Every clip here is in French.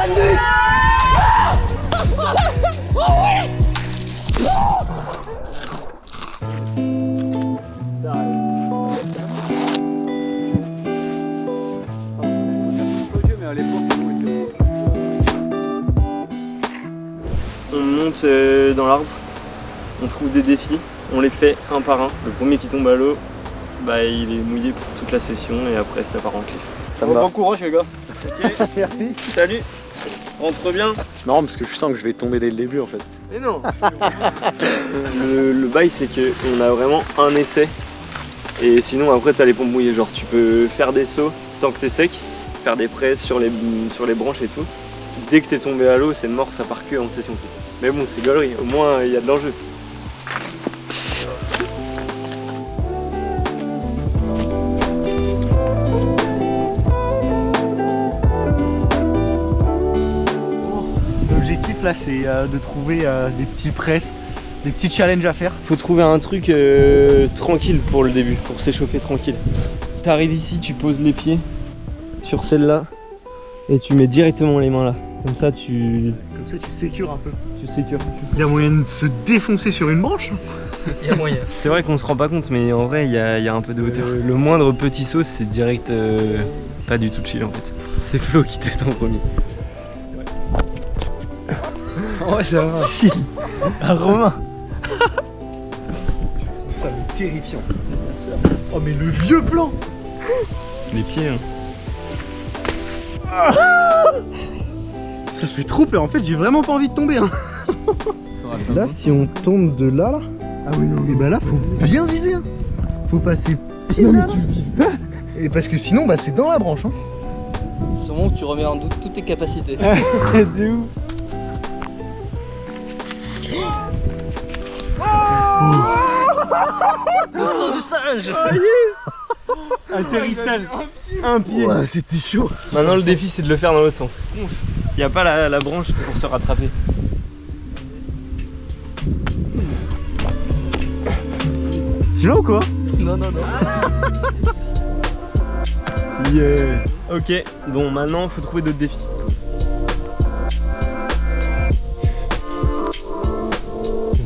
On monte euh, dans l'arbre, on trouve des défis, on les fait un par un. Le premier qui tombe à l'eau, bah, il est mouillé pour toute la session et après ça part en cliff. Ça va. Bon courage les gars. Merci. Salut Rentre bien C'est marrant parce que je sens que je vais tomber dès le début en fait. Mais non le, le bail c'est que on a vraiment un essai et sinon après t'as les pompes mouillées genre tu peux faire des sauts tant que t'es sec, faire des presses sur les, sur les branches et tout. Dès que t'es tombé à l'eau c'est mort ça part que en session. Mais bon c'est galerie, au moins il y a de l'enjeu. Là c'est euh, de trouver euh, des petits presses, des petits challenges à faire. Faut trouver un truc euh, tranquille pour le début, pour s'échauffer tranquille. T'arrives ici, tu poses les pieds sur celle-là et tu mets directement les mains là. Comme ça tu, Comme ça tu sécures un peu. tu sécures. Il y a moyen de se défoncer sur une branche Il y a moyen. C'est vrai qu'on se rend pas compte mais en vrai il y, a y a un peu de hauteur. le moindre petit saut c'est direct euh, pas du tout chill en fait. C'est Flo qui teste en premier. Ouais, ça va. Chill Ah Romain Ça terrifiant. Oh mais le vieux plan Les pieds hein. Ça fait trop peur, en fait j'ai vraiment pas envie de tomber hein. Là si on tombe de là là Ah oui non Et bah là faut bien viser hein. Faut passer pile là, là. vises pas. Et parce que sinon bah c'est dans la branche hein. Sûrement que tu remets en doute toutes tes capacités. De ouf Le saut du singe Atterrissage Un pied Ouais c'était chaud Maintenant le défi c'est de le faire dans l'autre sens. Il n'y a pas la, la branche pour se rattraper. Tu vas ou quoi Non, non, non. Yeah. Ok, bon maintenant faut trouver d'autres défis.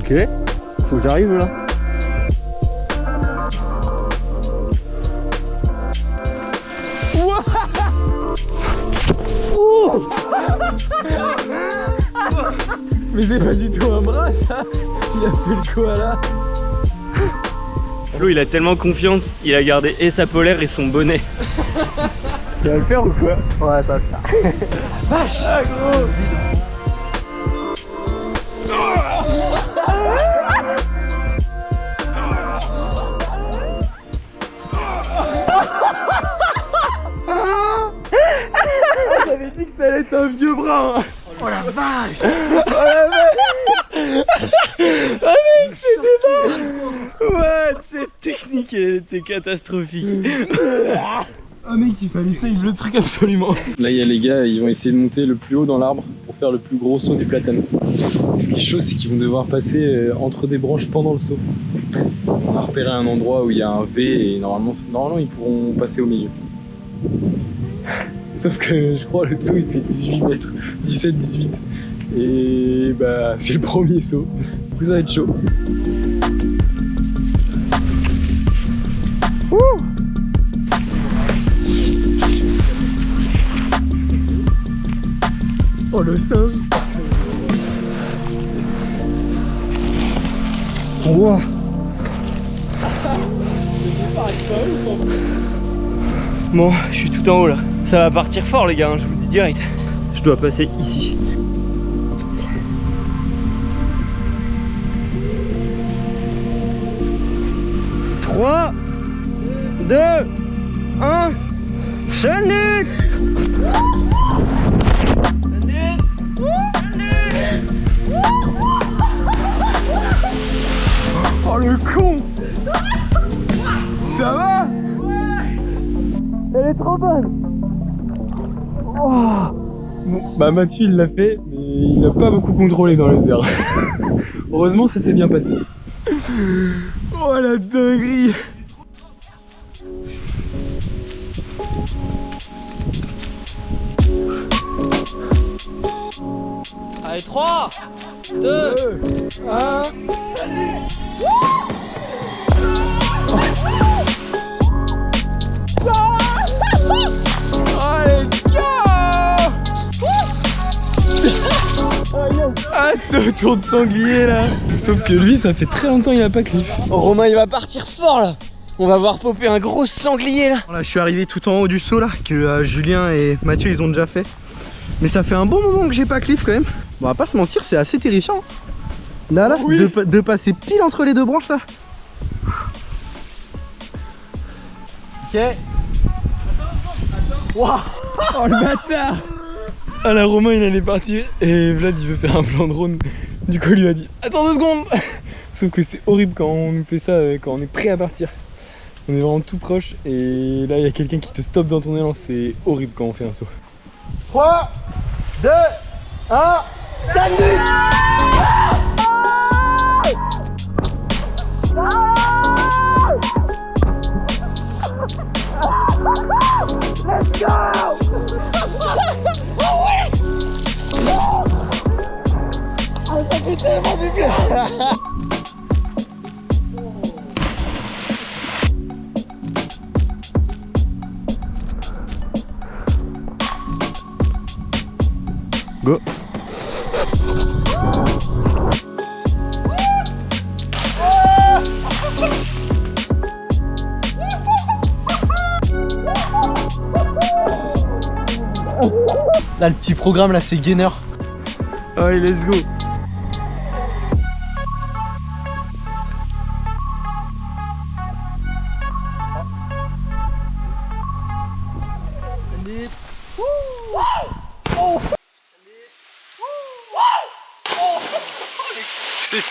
Ok, faut que j'arrive là. Mais c'est pas du tout un bras ça Il a fait le koala Flo il a tellement confiance, il a gardé et sa polaire et son bonnet. ça va le faire ou quoi Ouais, ça va le faire. Ah gros Allait être un vieux bras hein. Oh la vache Ouais, cette technique elle était catastrophique. Ah mec, il fallait save le truc absolument. Là, il y a les gars, ils vont essayer de monter le plus haut dans l'arbre pour faire le plus gros saut du platane. Ce qui est chaud, c'est qu'ils vont devoir passer euh, entre des branches pendant le saut. On a repéré un endroit où il y a un V et normalement, normalement ils pourront passer au milieu. Sauf que je crois le saut il fait 18 mètres, 17-18. Et bah c'est le premier saut. Du coup ça va être chaud. Oh le singe Wow. Bon, je suis tout en haut là. Ça va partir fort les gars, hein, je vous le dis direct. Je dois passer ici. Trois, deux, un, chalut Oh le con Ça va? Elle est trop bonne Oh. Bon, bah Mathieu il l'a fait, mais il n'a pas beaucoup contrôlé dans les airs. Heureusement ça s'est bien passé. Oh la dinguerie Allez, 3, 2, 1. Autour de sanglier là Sauf que lui, ça fait très longtemps qu'il a pas cliff. Oh, Romain, il va partir fort là. On va voir popper un gros sanglier là. Là, je suis arrivé tout en haut du saut là, que euh, Julien et Mathieu ils ont déjà fait. Mais ça fait un bon moment que j'ai pas cliff quand même. Bon, on va pas se mentir, c'est assez terrifiant. Là, là, Oui. de, pa- de passer pile entre les deux branches là. Ok. Oh le bâtard Ah là Romain il allait partir et Vlad il veut faire un plan drone. Du coup il lui a dit Attends deux secondes. Sauf que c'est horrible quand on nous fait ça euh, quand on est prêt à partir. On est vraiment tout proche. Et là il y a quelqu'un qui te stoppe dans ton élan. C'est horrible quand on fait un saut. 3, 2, 1, Go Là le petit programme là c'est gainer. Allez let's go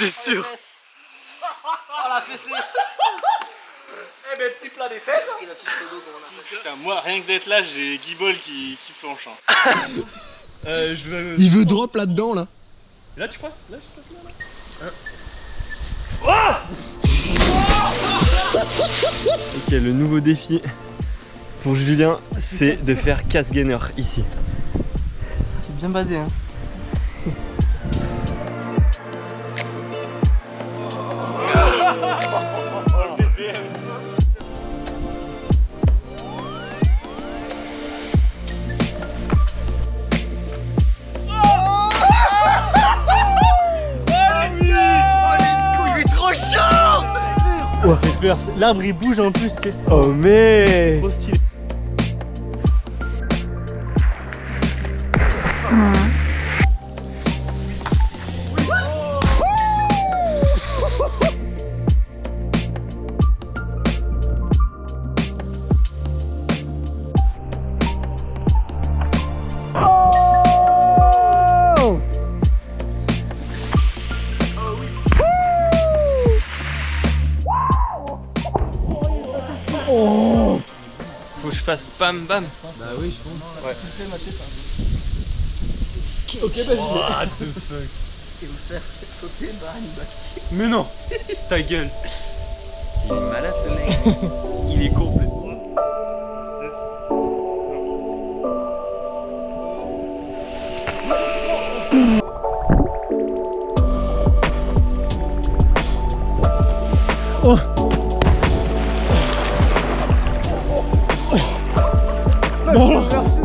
C'était sûr Oh la fessée Eh ben petit plat des fesses fait. Putain, moi, rien que d'être là, j'ai Guibol qui, qui flanche. hein. euh, je veux... Il veut drop là-dedans là Là, tu crois Là, juste là, là? Ok le nouveau défi pour Julien c'est de faire casse gainer ici Ça fait bien bader hein. L'arbre il bouge en plus, tu sais. Oh mais Trop stylé. Je fasse bam. Bam Bah oui je pense. Ouais. Ok bah What the fuck. Et vous faire sauter bah une balle. Mais non. Ta gueule. Il est malade ce mec. Il est complètement. 멀어?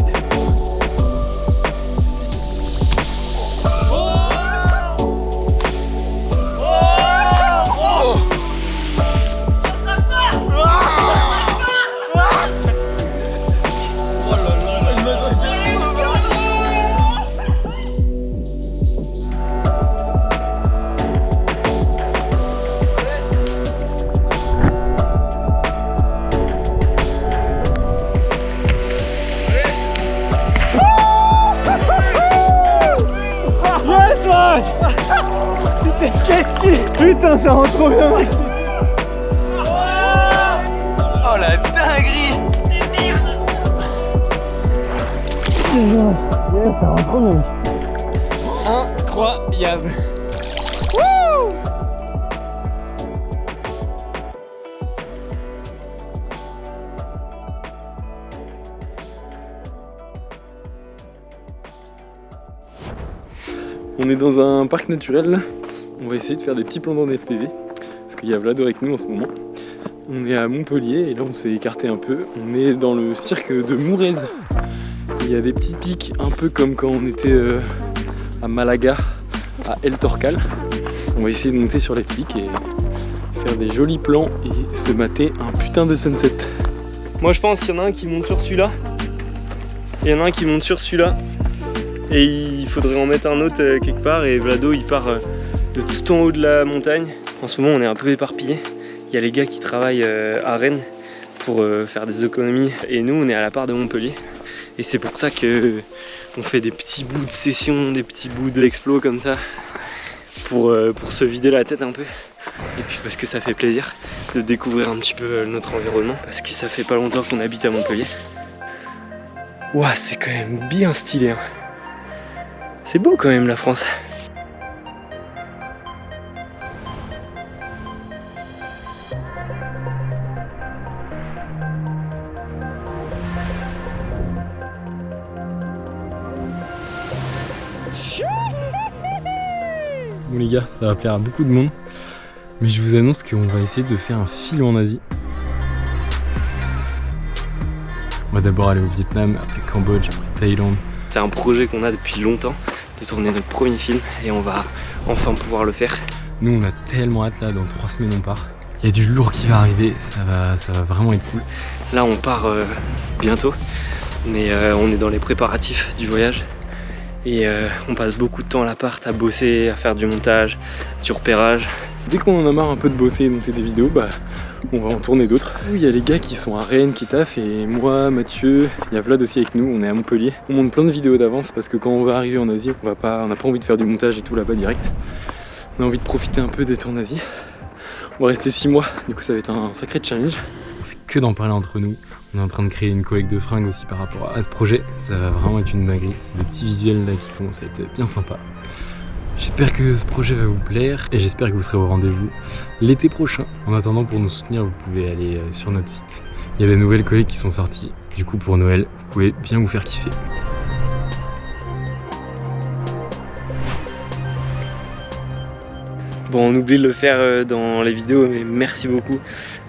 Putain ça rend trop bien Oh la dinguerie. Incroyable On est dans un parc naturel. On va essayer de faire des petits plans dans FPV. Parce qu'il y a Vlado avec nous en ce moment. On est à Montpellier et là on s'est écarté un peu. On est dans le cirque de Mourez. Il y a des petits pics un peu comme quand on était euh, à Malaga, à El Torcal. On va essayer de monter sur les pics et faire des jolis plans et se mater un putain de sunset. Moi je pense qu'il y en a un qui monte sur celui-là. Il y en a un qui monte sur celui-là. Et il faudrait en mettre un autre euh, quelque part et Vlado il part euh, de tout en haut de la montagne. En ce moment on est un peu éparpillé. Il y a les gars qui travaillent euh, à Rennes pour faire des économies et nous on est à la part de Montpellier. Et c'est pour ça que on fait des petits bouts de session, des petits bouts d'explo comme ça pour, pour se vider la tête un peu. Et puis parce que ça fait plaisir de découvrir un petit peu notre environnement parce que ça fait pas longtemps qu'on habite à Montpellier. Ouah, c'est quand même bien stylé. Hein. C'est beau quand même la France. Bon les gars, ça va plaire à beaucoup de monde. Mais je vous annonce qu'on va essayer de faire un film en Asie. On va d'abord aller au Vietnam, après Cambodge, après Thaïlande. C'est un projet qu'on a depuis longtemps de tourner notre premier film et on va enfin pouvoir le faire. Nous on a tellement hâte là, dans trois semaines on part. Il y a du lourd qui va arriver, ça va, ça va vraiment être cool. Là on part euh, bientôt, mais euh, on est dans les préparatifs du voyage. Et euh, on passe beaucoup de temps à l'appart à bosser, à faire du montage, du repérage. Dès qu'on en a marre un peu de bosser et de monter des vidéos, bah on va en tourner d'autres. Il y a les gars qui sont à Rennes qui taffent et moi, Mathieu, il y a Vlad aussi avec nous, on est à Montpellier. On monte plein de vidéos d'avance parce que quand on va arriver en Asie, on n'a pas, pas envie de faire du montage et tout là-bas direct. On a envie de profiter un peu d'être en Asie. On va rester 6 mois, du coup ça va être un sacré challenge. On fait que d'en parler entre nous. On est en train de créer une collecte de fringues aussi par rapport à ce projet. Ça va vraiment être une dinguerie. Des petits visuels là qui commencent à être bien sympas. J'espère que ce projet va vous plaire et j'espère que vous serez au rendez-vous l'été prochain. En attendant, pour nous soutenir, vous pouvez aller euh, sur notre site. Il y a des nouvelles collègues qui sont sorties. Du coup, pour Noël, vous pouvez bien vous faire kiffer. Bon, on oublie de le faire euh, dans les vidéos, mais merci beaucoup.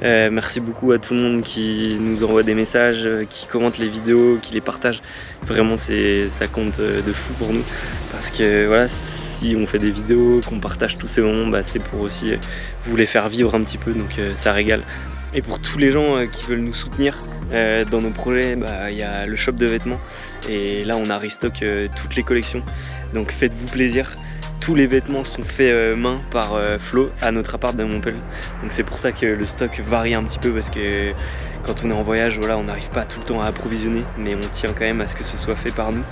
Euh, merci beaucoup à tout le monde qui nous envoie des messages, qui commente les vidéos, qui les partage. Vraiment, ça compte de fou pour nous. Parce que voilà, si on fait des vidéos, qu'on partage tous ces moments, bah, c'est pour aussi euh, vous les faire vivre un petit peu, donc euh, ça régale. Et pour tous les gens euh, qui veulent nous soutenir dans nos projets, bah, il y a le shop de vêtements et là on a restock toutes les collections, donc faites-vous plaisir. Tous les vêtements sont faits main par Flo à notre appart de Montpellier. Donc c'est pour ça que le stock varie un petit peu parce que quand on est en voyage, voilà, on n'arrive pas tout le temps à approvisionner, mais on tient quand même à ce que ce soit fait par nous.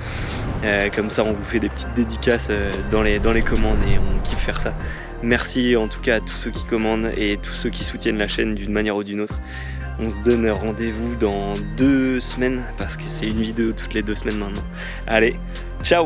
Euh, comme ça, on vous fait des petites dédicaces euh, dans, les, dans les commandes et on kiffe faire ça. Merci en tout cas à tous ceux qui commandent et tous ceux qui soutiennent la chaîne d'une manière ou d'une autre. On se donne rendez-vous dans deux semaines parce que c'est une vidéo toutes les deux semaines maintenant. Allez, ciao